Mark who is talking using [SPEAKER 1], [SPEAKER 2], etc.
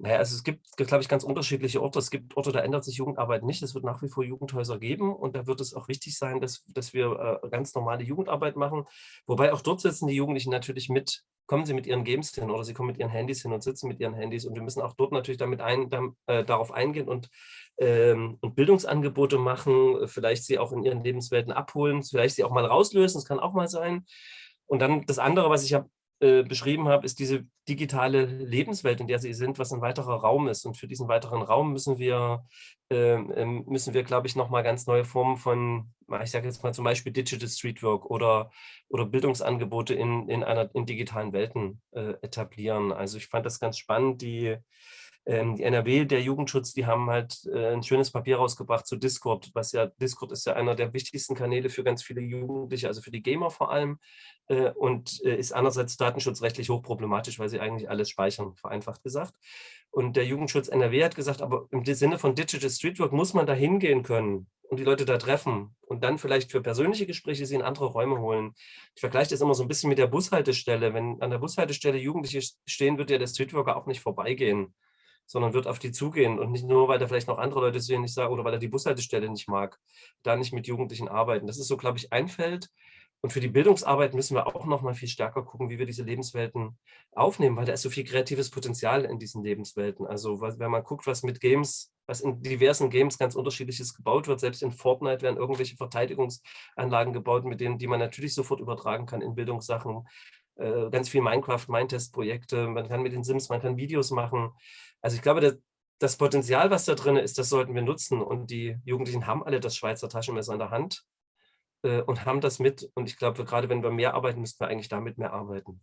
[SPEAKER 1] Naja, also es gibt, glaube ich, ganz unterschiedliche Orte. Es gibt Orte, da ändert sich Jugendarbeit nicht. Es wird nach wie vor Jugendhäuser geben und da wird es auch wichtig sein, dass, dass wir äh, ganz normale Jugendarbeit machen. Wobei auch dort sitzen die Jugendlichen natürlich mit, kommen sie mit ihren Games hin oder sie kommen mit ihren Handys hin und sitzen mit ihren Handys und wir müssen auch dort natürlich damit ein, da, äh, darauf eingehen und, ähm, und Bildungsangebote machen, vielleicht sie auch in ihren Lebenswelten abholen, vielleicht sie auch mal rauslösen, das kann auch mal sein. Und dann das andere, was ich habe äh, beschrieben habe, ist diese digitale Lebenswelt, in der sie sind, was ein weiterer Raum ist. Und für diesen weiteren Raum müssen wir, ähm müssen wir, glaube ich, nochmal ganz neue Formen von, ich sage jetzt mal zum Beispiel Digital Streetwork oder, oder Bildungsangebote in, in, einer, in digitalen Welten äh, etablieren. Also ich fand das ganz spannend, die die NRW, der Jugendschutz, die haben halt äh, ein schönes Papier rausgebracht zu Discord, was ja, Discord ist ja einer der wichtigsten Kanäle für ganz viele Jugendliche, also für die Gamer vor allem äh, und äh, ist einerseits datenschutzrechtlich hochproblematisch, weil sie eigentlich alles speichern, vereinfacht gesagt. Und der Jugendschutz NRW hat gesagt, aber im Sinne von Digital Streetwork muss man da hingehen können und die Leute da treffen und dann vielleicht für persönliche Gespräche sie in andere Räume holen. Ich vergleiche das immer so ein bisschen mit der Bushaltestelle. Wenn an der Bushaltestelle Jugendliche stehen, wird ja der Streetworker auch nicht vorbeigehen sondern wird auf die zugehen und nicht nur, weil da vielleicht noch andere Leute sehen, nicht sagen, oder weil er die Bushaltestelle nicht mag, da nicht mit Jugendlichen arbeiten. Das ist so, glaube ich, ein Feld. Und für die Bildungsarbeit müssen wir auch noch mal viel stärker gucken, wie wir diese Lebenswelten aufnehmen, weil da ist so viel kreatives Potenzial in diesen Lebenswelten. Also wenn man guckt, was mit Games, was in diversen Games ganz unterschiedliches gebaut wird, selbst in Fortnite werden irgendwelche Verteidigungsanlagen gebaut, mit denen, die man natürlich sofort übertragen kann in Bildungssachen. Äh, ganz viel Minecraft, Mindtest-Projekte, man kann mit den Sims, man kann Videos machen. Also ich glaube, das, das Potenzial, was da drin ist, das sollten wir nutzen. Und die Jugendlichen haben alle das Schweizer Taschenmesser in der Hand äh, und haben das mit. Und ich glaube, gerade wenn wir mehr arbeiten, müssten wir eigentlich damit mehr arbeiten.